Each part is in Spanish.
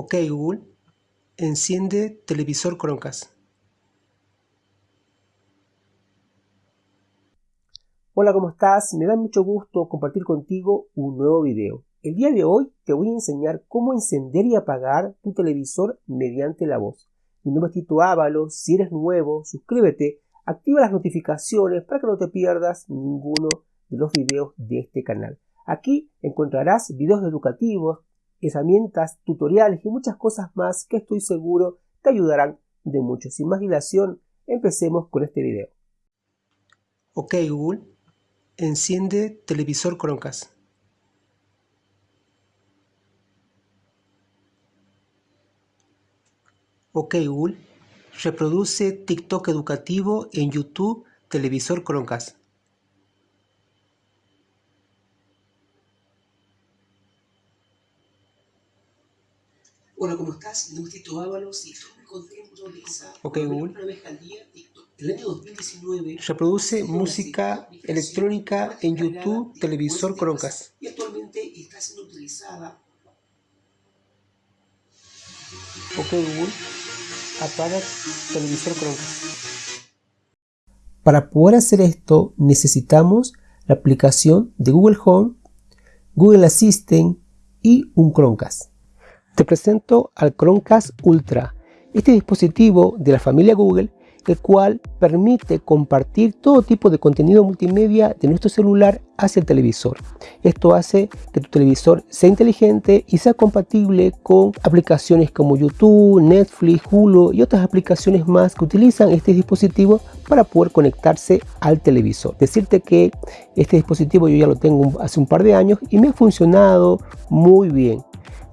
Ok Google, enciende televisor Chromecast. Hola, ¿cómo estás? Me da mucho gusto compartir contigo un nuevo video. El día de hoy te voy a enseñar cómo encender y apagar tu televisor mediante la voz. Mi nombre es Tito Ábalos, si eres nuevo, suscríbete, activa las notificaciones para que no te pierdas ninguno de los videos de este canal. Aquí encontrarás videos educativos, herramientas, tutoriales y muchas cosas más que estoy seguro te ayudarán de mucho. Sin más dilación, empecemos con este video. Ok Google, enciende televisor Chromecast. Ok Google, reproduce TikTok educativo en YouTube televisor Chromecast. Hola, ¿cómo estás? Mi nombre es Tito Ábalos y estoy muy contento de esa Ok, Google. una vez al día TikTok. El año 2019 Reproduce música electrónica en YouTube, televisor Chromecast. y actualmente está siendo utilizada Ok Google, apaga televisor Chromecast. Para poder hacer esto necesitamos la aplicación de Google Home, Google Assistant y un Chromecast. Te presento al Chromecast Ultra, este dispositivo de la familia Google, el cual permite compartir todo tipo de contenido multimedia de nuestro celular hacia el televisor. Esto hace que tu televisor sea inteligente y sea compatible con aplicaciones como YouTube, Netflix, Hulu y otras aplicaciones más que utilizan este dispositivo para poder conectarse al televisor. Decirte que este dispositivo yo ya lo tengo hace un par de años y me ha funcionado muy bien.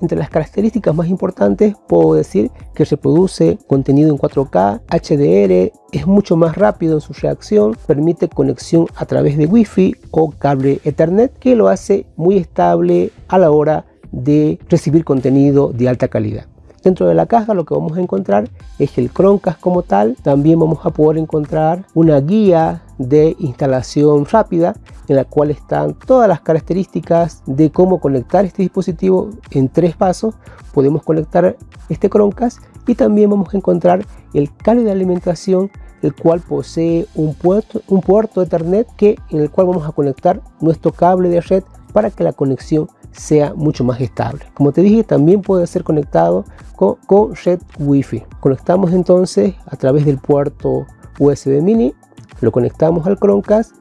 Entre las características más importantes puedo decir que reproduce contenido en 4K, HDR, es mucho más rápido en su reacción, permite conexión a través de Wi-Fi o cable Ethernet que lo hace muy estable a la hora de recibir contenido de alta calidad. Dentro de la caja lo que vamos a encontrar es el Chromecast como tal. También vamos a poder encontrar una guía de instalación rápida en la cual están todas las características de cómo conectar este dispositivo en tres pasos. Podemos conectar este Chromecast y también vamos a encontrar el cable de alimentación el cual posee un puerto, un puerto Ethernet que, en el cual vamos a conectar nuestro cable de red para que la conexión sea mucho más estable. Como te dije, también puede ser conectado con, red Wi-Fi. Conectamos entonces a través del puerto USB mini, lo conectamos al Chromecast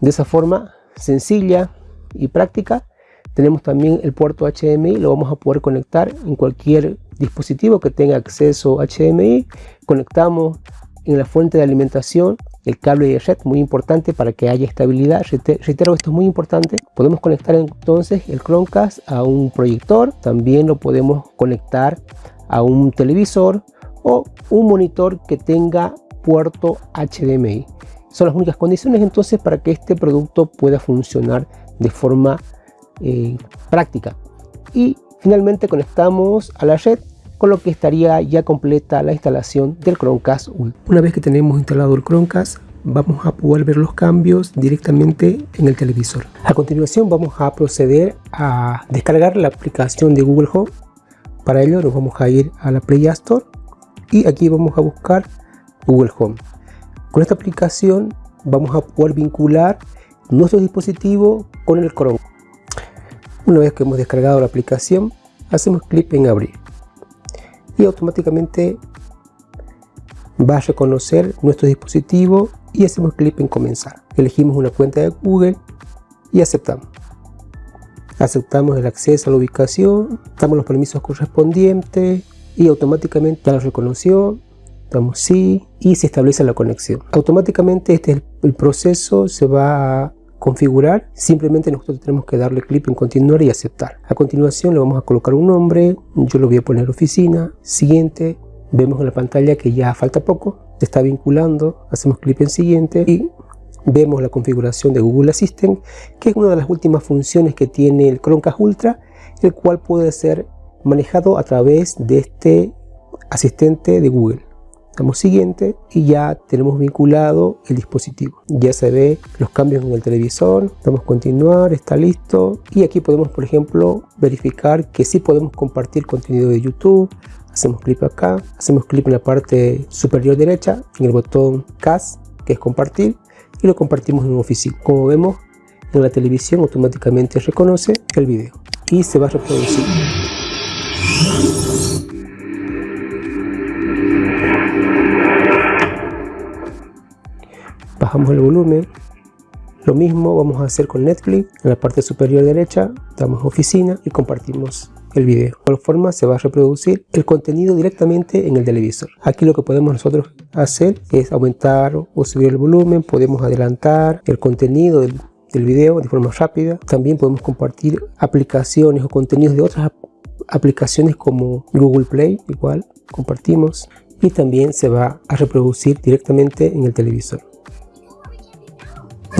de esa forma sencilla y práctica. Tenemos también el puerto HDMI, lo vamos a poder conectar en cualquier dispositivo que tenga acceso HDMI. Conectamos en la fuente de alimentación el cable de red muy importante para que haya estabilidad reitero esto es muy importante podemos conectar entonces el Chromecast a un proyector también lo podemos conectar a un televisor o un monitor que tenga puerto HDMI son las únicas condiciones entonces para que este producto pueda funcionar de forma eh, práctica y finalmente conectamos a la red con lo que estaría ya completa la instalación del Chromecast Ultra. Una vez que tenemos instalado el Chromecast, vamos a poder ver los cambios directamente en el televisor. A continuación vamos a proceder a descargar la aplicación de Google Home. Para ello nos vamos a ir a la Play Store y aquí vamos a buscar Google Home. Con esta aplicación vamos a poder vincular nuestro dispositivo con el Chrome. Una vez que hemos descargado la aplicación, hacemos clic en abrir y automáticamente va a reconocer nuestro dispositivo y hacemos clic en comenzar. Elegimos una cuenta de Google y aceptamos. Aceptamos el acceso a la ubicación, damos los permisos correspondientes y automáticamente ya lo reconoció. Damos sí y se establece la conexión. Automáticamente este es el proceso, se va a configurar, simplemente nosotros tenemos que darle clic en continuar y aceptar. A continuación le vamos a colocar un nombre, yo lo voy a poner oficina, siguiente, vemos en la pantalla que ya falta poco, se está vinculando, hacemos clic en siguiente y vemos la configuración de Google Assistant, que es una de las últimas funciones que tiene el Chromecast Ultra, el cual puede ser manejado a través de este asistente de Google. Damos siguiente y ya tenemos vinculado el dispositivo. Ya se ve los cambios en el televisor, damos continuar, está listo y aquí podemos por ejemplo verificar que sí podemos compartir contenido de YouTube. Hacemos clic acá, hacemos clic en la parte superior derecha en el botón CAS que es compartir y lo compartimos en oficina. Como vemos en la televisión automáticamente reconoce el video y se va a reproducir. Bajamos el volumen. Lo mismo vamos a hacer con Netflix. En la parte superior derecha damos oficina y compartimos el video. De igual forma se va a reproducir el contenido directamente en el televisor. Aquí lo que podemos nosotros hacer es aumentar o subir el volumen. Podemos adelantar el contenido del, del video de forma rápida. También podemos compartir aplicaciones o contenidos de otras aplicaciones como Google Play igual compartimos. Y también se va a reproducir directamente en el televisor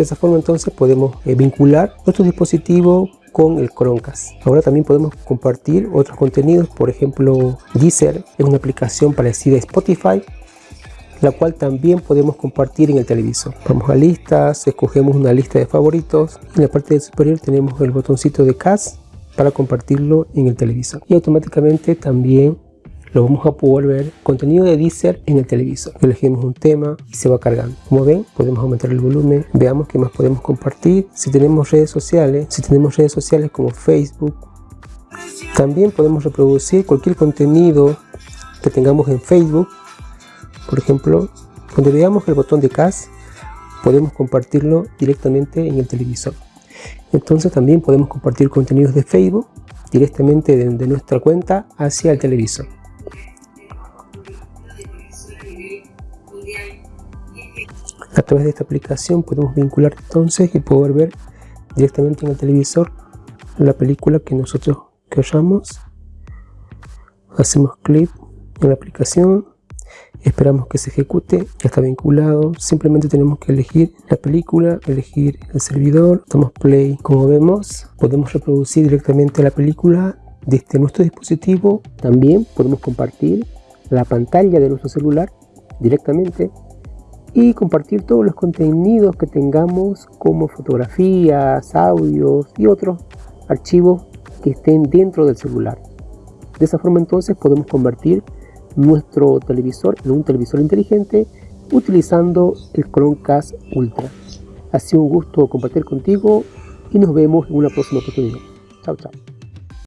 de esa forma entonces podemos eh, vincular nuestro dispositivo con el Chromecast. Ahora también podemos compartir otros contenidos, por ejemplo Deezer es una aplicación parecida a Spotify, la cual también podemos compartir en el televisor. Vamos a listas, escogemos una lista de favoritos en la parte superior tenemos el botoncito de Cast para compartirlo en el televisor y automáticamente también lo vamos a poder ver contenido de Deezer en el televisor. Elegimos un tema y se va cargando. Como ven, podemos aumentar el volumen. Veamos qué más podemos compartir. Si tenemos redes sociales, si tenemos redes sociales como Facebook, también podemos reproducir cualquier contenido que tengamos en Facebook. Por ejemplo, cuando veamos el botón de CAS, podemos compartirlo directamente en el televisor. Entonces también podemos compartir contenidos de Facebook directamente de nuestra cuenta hacia el televisor. A través de esta aplicación podemos vincular entonces y poder ver directamente en el televisor la película que nosotros queramos. Hacemos clic en la aplicación, esperamos que se ejecute, ya está vinculado, simplemente tenemos que elegir la película, elegir el servidor, damos play, como vemos podemos reproducir directamente la película desde nuestro dispositivo, también podemos compartir la pantalla de nuestro celular directamente y compartir todos los contenidos que tengamos como fotografías, audios y otros archivos que estén dentro del celular. De esa forma entonces podemos convertir nuestro televisor en un televisor inteligente utilizando el Chromecast Ultra. Ha sido un gusto compartir contigo y nos vemos en una próxima oportunidad. Chao, chao.